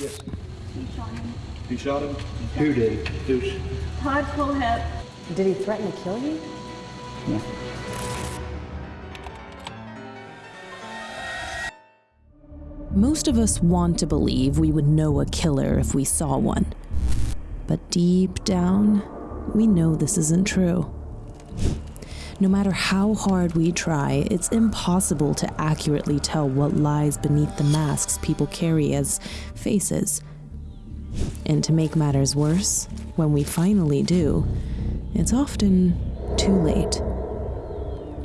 Yes. He shot him. Who shot him? Who did? Who's? Todd Kohlhepp. Did he threaten to kill you? Yeah. Most of us want to believe we would know a killer if we saw one. But deep down, we know this isn't true. No matter how hard we try, it's impossible to accurately tell what lies beneath the masks people carry as faces. And to make matters worse, when we finally do, it's often too late.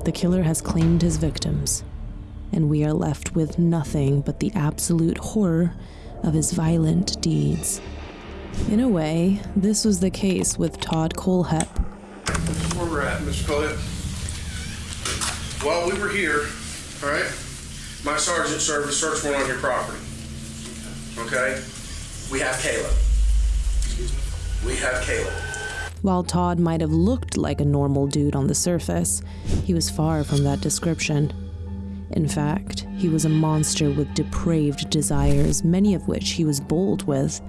The killer has claimed his victims, and we are left with nothing but the absolute horror of his violent deeds. In a way, this was the case with Todd is where we're at. While we were here, all right, my sergeant served a search warrant on your property. Okay? We have Caleb. We have Caleb. While Todd might have looked like a normal dude on the surface, he was far from that description. In fact, he was a monster with depraved desires, many of which he was bold with.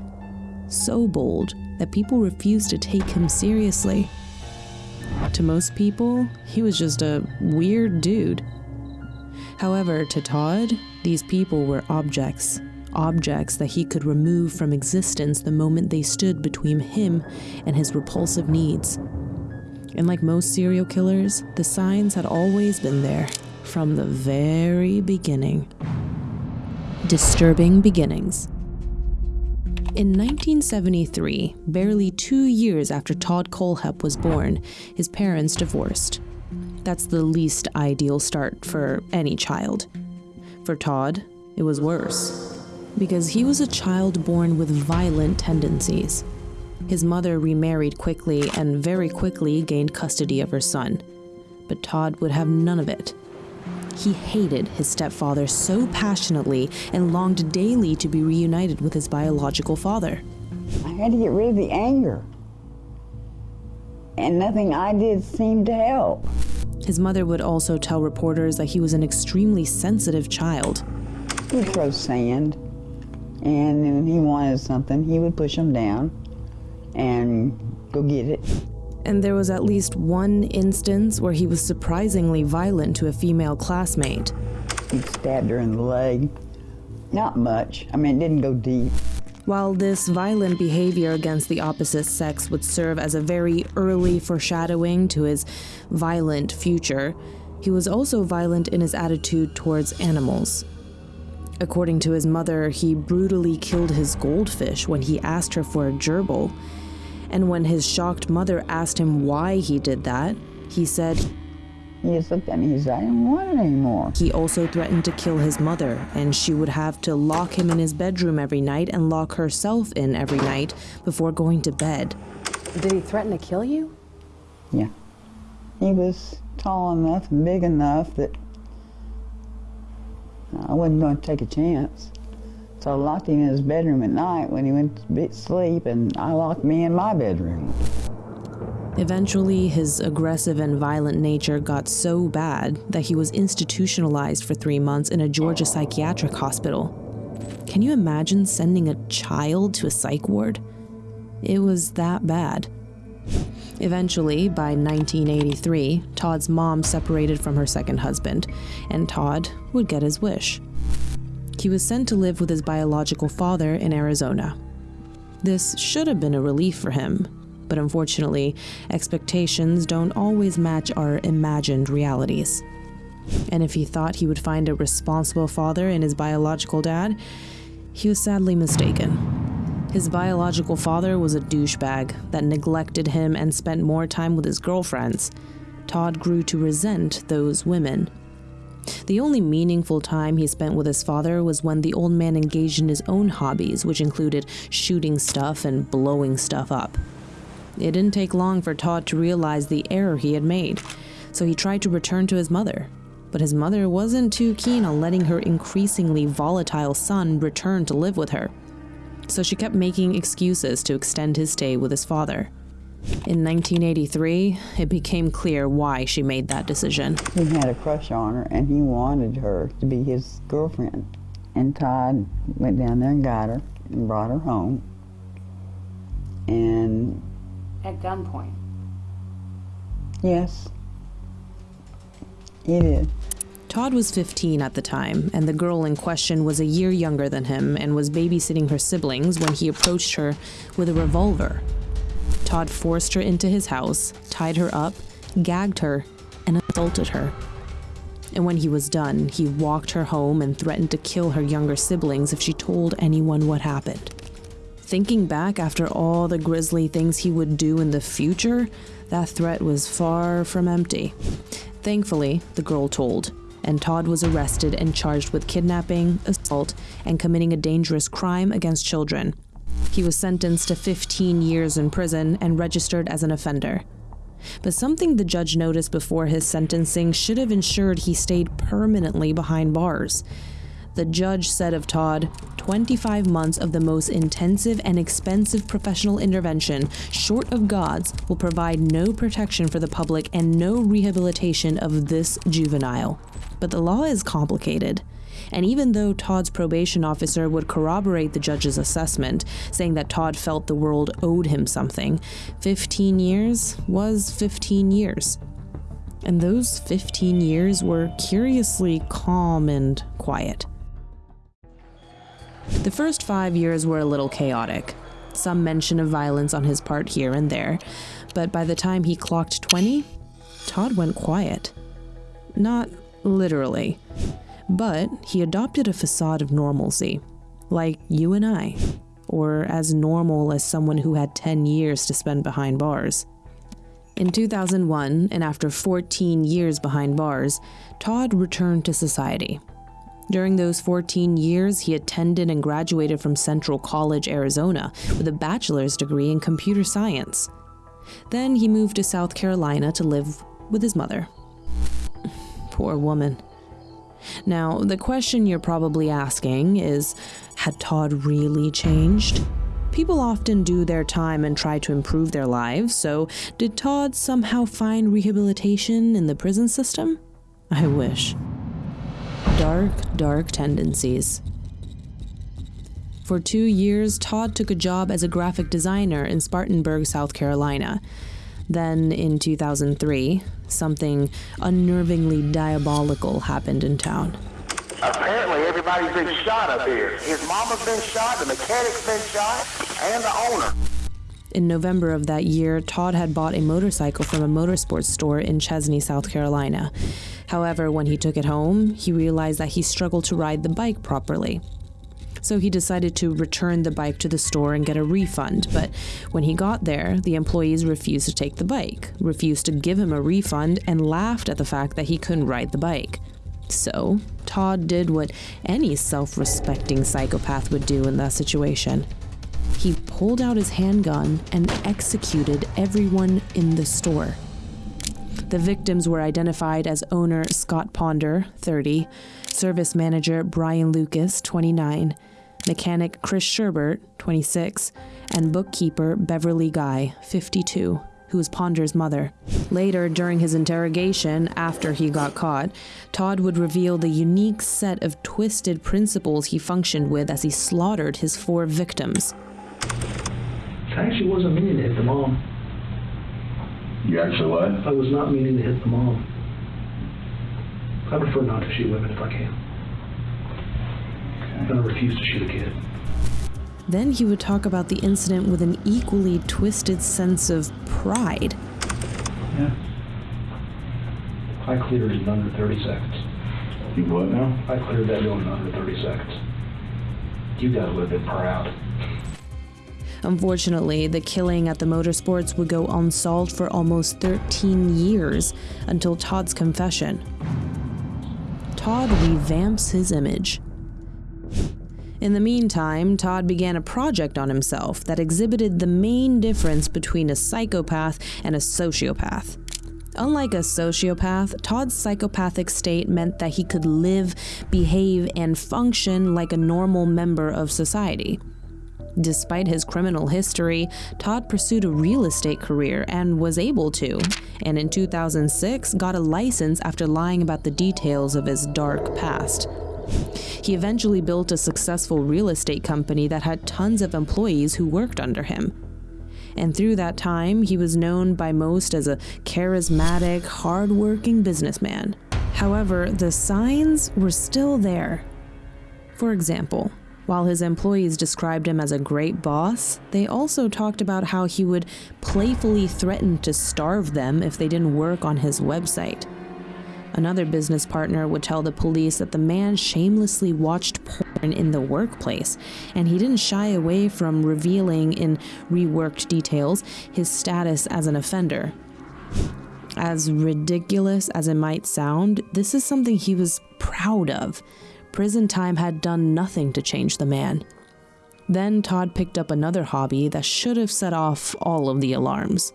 So bold that people refused to take him seriously. To most people, he was just a weird dude. However, to Todd, these people were objects. Objects that he could remove from existence the moment they stood between him and his repulsive needs. And like most serial killers, the signs had always been there from the very beginning. Disturbing beginnings. In 1973, barely two years after Todd Kohlhepp was born, his parents divorced. That's the least ideal start for any child. For Todd, it was worse, because he was a child born with violent tendencies. His mother remarried quickly and very quickly gained custody of her son. But Todd would have none of it. He hated his stepfather so passionately and longed daily to be reunited with his biological father. I had to get rid of the anger. And nothing I did seemed to help. His mother would also tell reporters that he was an extremely sensitive child. He'd throw sand, and when he wanted something, he would push him down and go get it. And there was at least one instance where he was surprisingly violent to a female classmate. He stabbed her in the leg. Not much. I mean, it didn't go deep. While this violent behavior against the opposite sex would serve as a very early foreshadowing to his violent future, he was also violent in his attitude towards animals. According to his mother, he brutally killed his goldfish when he asked her for a gerbil. And when his shocked mother asked him why he did that, he said He just looked at me and said, I didn't want it anymore. he also threatened to kill his mother, and she would have to lock him in his bedroom every night and lock herself in every night before going to bed. Did he threaten to kill you? Yeah. He was tall enough and big enough that I wasn't going to take a chance. So I locked him in his bedroom at night when he went to sleep, and I locked me in my bedroom. Eventually, his aggressive and violent nature got so bad that he was institutionalized for three months in a Georgia psychiatric hospital. Can you imagine sending a child to a psych ward? It was that bad. Eventually, by 1983, Todd's mom separated from her second husband, and Todd would get his wish. He was sent to live with his biological father in Arizona. This should have been a relief for him, but unfortunately, expectations don't always match our imagined realities. And if he thought he would find a responsible father in his biological dad, he was sadly mistaken. His biological father was a douchebag that neglected him and spent more time with his girlfriends. Todd grew to resent those women. The only meaningful time he spent with his father was when the old man engaged in his own hobbies, which included shooting stuff and blowing stuff up. It didn't take long for Todd to realize the error he had made, so he tried to return to his mother. But his mother wasn't too keen on letting her increasingly volatile son return to live with her. So she kept making excuses to extend his stay with his father. In 1983, it became clear why she made that decision. He had a crush on her, and he wanted her to be his girlfriend. And Todd went down there and got her, and brought her home. And At gunpoint. yes, he did. Todd was 15 at the time, and the girl in question was a year younger than him and was babysitting her siblings when he approached her with a revolver. Todd forced her into his house, tied her up, gagged her, and assaulted her. And when he was done, he walked her home and threatened to kill her younger siblings if she told anyone what happened. Thinking back after all the grisly things he would do in the future, that threat was far from empty. Thankfully, the girl told, and Todd was arrested and charged with kidnapping, assault, and committing a dangerous crime against children. He was sentenced to 15 years in prison and registered as an offender. But something the judge noticed before his sentencing should have ensured he stayed permanently behind bars. The judge said of Todd, 25 months of the most intensive and expensive professional intervention, short of God's, will provide no protection for the public and no rehabilitation of this juvenile. But the law is complicated. And even though Todd's probation officer would corroborate the judge's assessment, saying that Todd felt the world owed him something, 15 years was 15 years. And those 15 years were curiously calm and quiet. The first five years were a little chaotic. Some mention of violence on his part here and there, but by the time he clocked 20, Todd went quiet. Not literally, but he adopted a facade of normalcy, like you and I, or as normal as someone who had 10 years to spend behind bars. In 2001, and after 14 years behind bars, Todd returned to society. During those 14 years, he attended and graduated from Central College, Arizona, with a bachelor's degree in computer science. Then he moved to South Carolina to live with his mother. Poor woman. Now, the question you're probably asking is had Todd really changed? People often do their time and try to improve their lives, so did Todd somehow find rehabilitation in the prison system? I wish. Dark, dark tendencies. For two years, Todd took a job as a graphic designer in Spartanburg, South Carolina. Then, in 2003, something unnervingly diabolical happened in town. Apparently, everybody's been shot up here. His mama's been shot, the mechanic's been shot, and the owner. In November of that year, Todd had bought a motorcycle from a motorsports store in Chesnee, South Carolina. However, when he took it home, he realized that he struggled to ride the bike properly. So he decided to return the bike to the store and get a refund. But when he got there, the employees refused to take the bike, refused to give him a refund, and laughed at the fact that he couldn't ride the bike. So, Todd did what any self respecting psychopath would do in that situation. He pulled out his handgun and executed everyone in the store. The victims were identified as owner Scott Ponder, 30, service manager Brian Lucas, 29, mechanic Chris Sherbert, 26, and bookkeeper Beverly Guy, 52, who was Ponder's mother. Later, during his interrogation, after he got caught, Todd would reveal the unique set of twisted principles he functioned with as he slaughtered his four victims. I actually wasn't meaning to hit the mom. You actually what? I was not meaning to hit the mom. I prefer not to shoot women if I can. And I refuse to shoot a kid. Then he would talk about the incident with an equally twisted sense of pride. Yeah. I cleared it in under 30 seconds. You what now? I cleared that building in under 30 seconds. You got a little bit proud. Unfortunately, the killing at the motorsports would go unsolved for almost 13 years until Todd's confession. Todd revamps his image. In the meantime, Todd began a project on himself that exhibited the main difference between a psychopath and a sociopath. Unlike a sociopath, Todd's psychopathic state meant that he could live, behave, and function like a normal member of society. Despite his criminal history, Todd pursued a real estate career and was able to, and in 2006 got a license after lying about the details of his dark past. He eventually built a successful real estate company that had tons of employees who worked under him. And through that time, he was known by most as a charismatic, hardworking businessman. However, the signs were still there. For example, while his employees described him as a great boss, they also talked about how he would playfully threaten to starve them if they didn't work on his website. Another business partner would tell the police that the man shamelessly watched porn in the workplace, and he didn't shy away from revealing in reworked details his status as an offender. As ridiculous as it might sound, this is something he was proud of. Prison time had done nothing to change the man. Then Todd picked up another hobby that should have set off all of the alarms.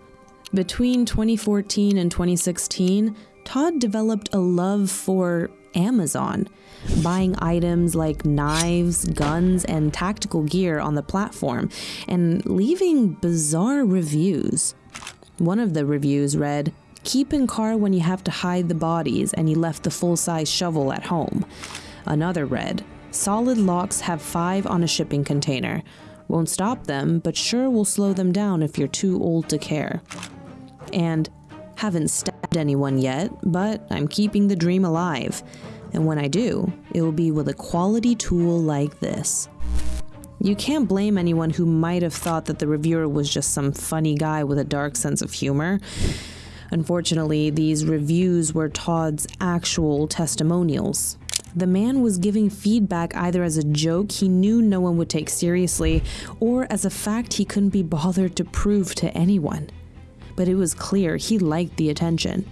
Between 2014 and 2016, Todd developed a love for Amazon, buying items like knives, guns, and tactical gear on the platform, and leaving bizarre reviews. One of the reviews read, Keep in car when you have to hide the bodies and you left the full size shovel at home. Another read, Solid locks have five on a shipping container. Won't stop them, but sure will slow them down if you're too old to care. And haven't stabbed anyone yet, but I'm keeping the dream alive. And when I do, it will be with a quality tool like this. You can't blame anyone who might have thought that the reviewer was just some funny guy with a dark sense of humor. Unfortunately, these reviews were Todd's actual testimonials. The man was giving feedback either as a joke he knew no one would take seriously, or as a fact he couldn't be bothered to prove to anyone. But it was clear he liked the attention.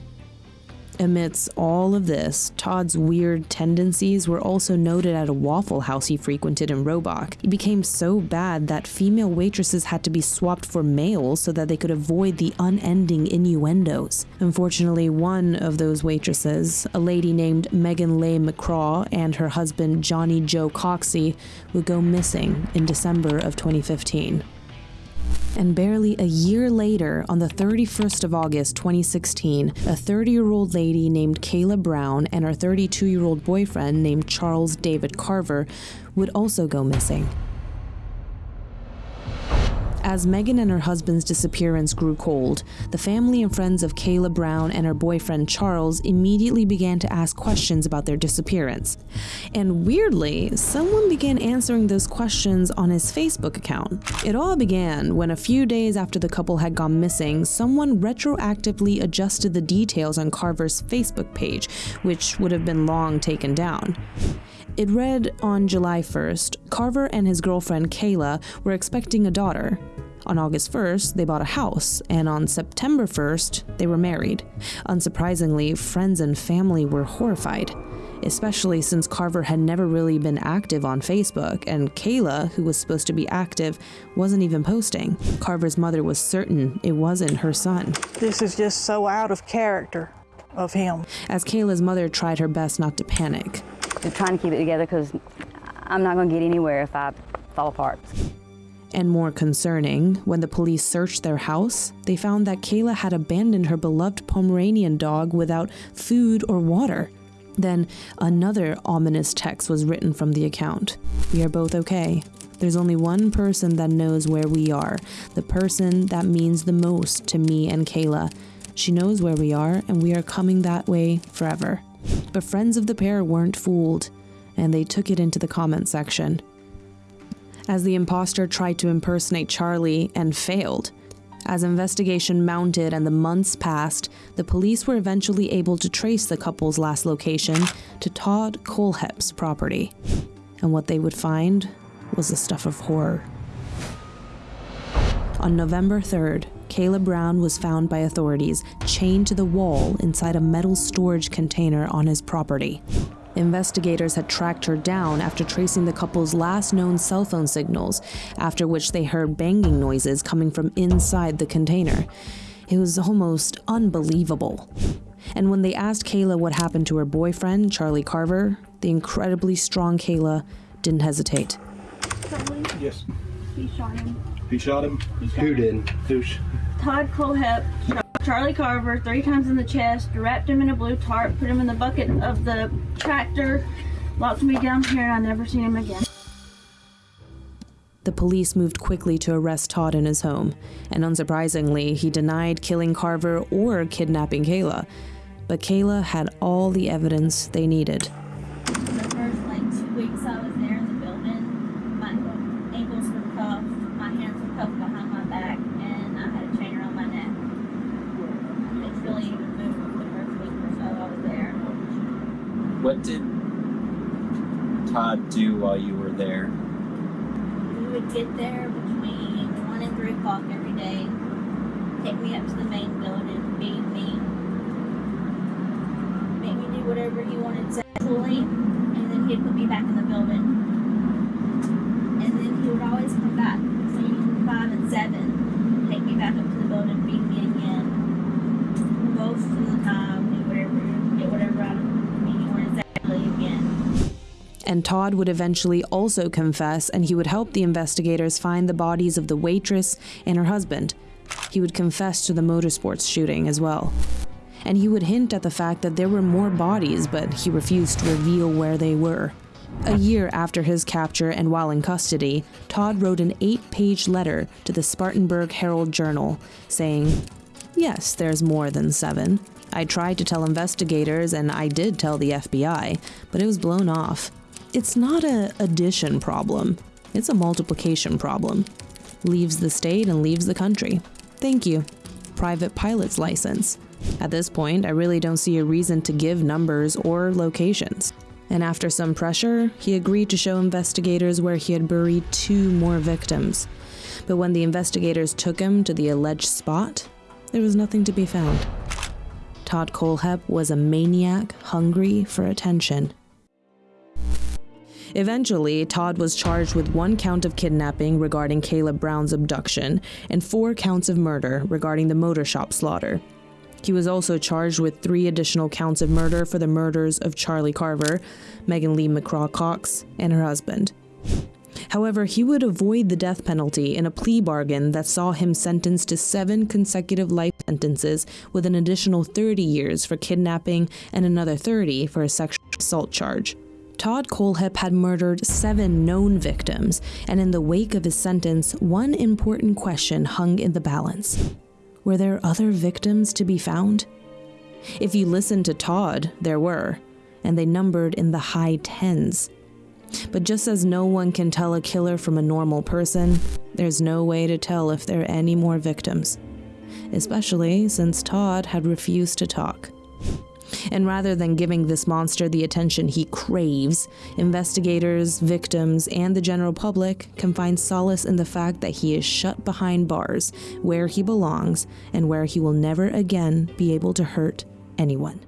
Amidst all of this, Todd's weird tendencies were also noted at a Waffle House he frequented in Roebuck. It became so bad that female waitresses had to be swapped for males so that they could avoid the unending innuendos. Unfortunately, one of those waitresses, a lady named Megan Leigh McCraw and her husband Johnny Joe Coxie, would go missing in December of 2015. And barely a year later, on the 31st of August 2016, a 30 year old lady named Kayla Brown and her 32 year old boyfriend named Charles David Carver would also go missing. As Megan and her husband's disappearance grew cold, the family and friends of Kayla Brown and her boyfriend Charles immediately began to ask questions about their disappearance. And weirdly, someone began answering those questions on his Facebook account. It all began when a few days after the couple had gone missing, someone retroactively adjusted the details on Carver's Facebook page, which would have been long taken down. It read on July 1st Carver and his girlfriend Kayla were expecting a daughter. On August 1st, they bought a house, and on September 1st, they were married. Unsurprisingly, friends and family were horrified, especially since Carver had never really been active on Facebook, and Kayla, who was supposed to be active, wasn't even posting. Carver's mother was certain it wasn't her son. This is just so out of character of him. As Kayla's mother tried her best not to panic, I'm trying to keep it together because I'm not going to get anywhere if I fall apart. And more concerning, when the police searched their house, they found that Kayla had abandoned her beloved Pomeranian dog without food or water. Then another ominous text was written from the account We are both okay. There's only one person that knows where we are, the person that means the most to me and Kayla. She knows where we are, and we are coming that way forever. But friends of the pair weren't fooled, and they took it into the comment section. As the imposter tried to impersonate Charlie and failed. As investigation mounted and the months passed, the police were eventually able to trace the couple's last location to Todd Kohlhepp's property. And what they would find was the stuff of horror. On November 3rd, Kayla Brown was found by authorities chained to the wall inside a metal storage container on his property. Investigators had tracked her down after tracing the couple's last known cell phone signals, after which they heard banging noises coming from inside the container. It was almost unbelievable. And when they asked Kayla what happened to her boyfriend, Charlie Carver, the incredibly strong Kayla didn't hesitate. Charlie, Yes. he shot him. He shot him? Who did? Who's? Todd Kohlhepp shot Charlie Carver three times in the chest, wrapped him in a blue tarp, put him in the bucket of the tractor, locked me down here, and I never seen him again. The police moved quickly to arrest Todd in his home, and unsurprisingly, he denied killing Carver or kidnapping Kayla. But Kayla had all the evidence they needed. The first like two weeks I was there in the building, my ankles were cuffed, my hands were cuffed behind my back, and I had a chain around my neck. It's really even moved the first week or so I was there. What did Do while you were there? We would get there between one and three o'clock every day, take me up to the main building, beat me, make me do whatever he wanted sexually, and then he'd put me back in the building. And then he would always come back between five and seven, take me back up to the building, beat me again. Most of the time, do whatever, get whatever out of me he wanted sexually again. And Todd would eventually also confess, and he would help the investigators find the bodies of the waitress and her husband. He would confess to the motorsports shooting as well. And he would hint at the fact that there were more bodies, but he refused to reveal where they were. A year after his capture and while in custody, Todd wrote an eight page letter to the Spartanburg Herald Journal saying, Yes, there's more than seven. I tried to tell investigators and I did tell the FBI, but it was blown off. It's not a addition problem, it's a multiplication problem. Leaves the state and leaves the country. Thank you. Private pilot's license. At this point, I really don't see a reason to give numbers or locations. And after some pressure, he agreed to show investigators where he had buried two more victims. But when the investigators took him to the alleged spot, there was nothing to be found. Todd Kohlhepp was a maniac hungry for attention. Eventually, Todd was charged with one count of kidnapping regarding Kayla Brown's abduction and four counts of murder regarding the motor shop slaughter. He was also charged with three additional counts of murder for the murders of Charlie Carver, Megan Leigh McCraw Cox, and her husband. However, he would avoid the death penalty in a plea bargain that saw him sentenced to seven consecutive life sentences with an additional 30 years for kidnapping and another 30 for a sexual assault charge. Todd Kohlhepp had murdered seven known victims, and in the wake of his sentence, one important question hung in the balance. Were there other victims to be found? If you listened to Todd, there were, and they numbered in the high tens. But just as no one can tell a killer from a normal person, there's no way to tell if there are any more victims. Especially since Todd had refused to talk. And rather than giving this monster the attention he craves, investigators, victims, and the general public can find solace in the fact that he is shut behind bars, where he belongs, and where he will never again be able to hurt anyone.